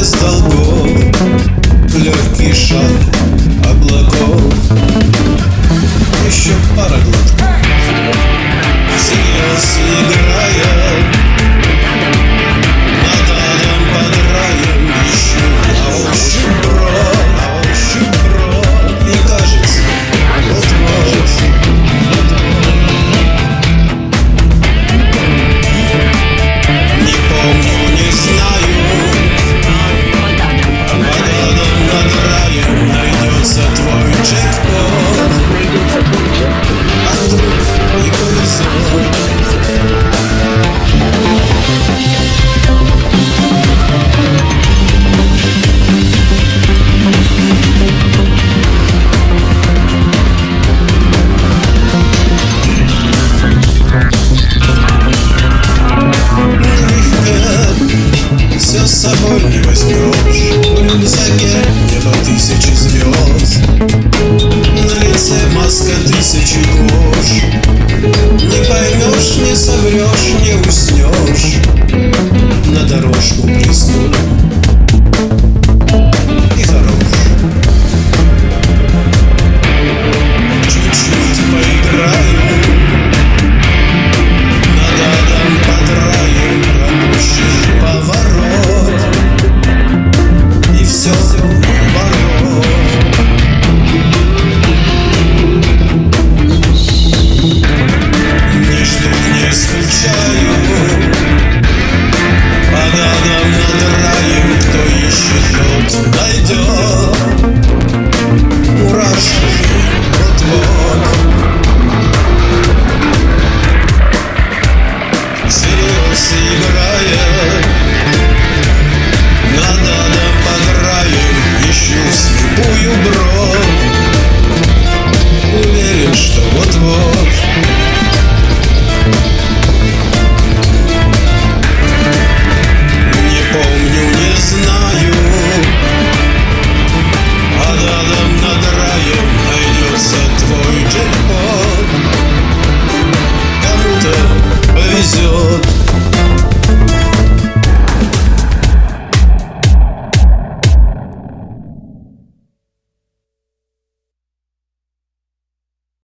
без долгов. Легкий шаг облаков. Еще пара глотков. Синего снега соврешь, не уснешь На дорожку приснешь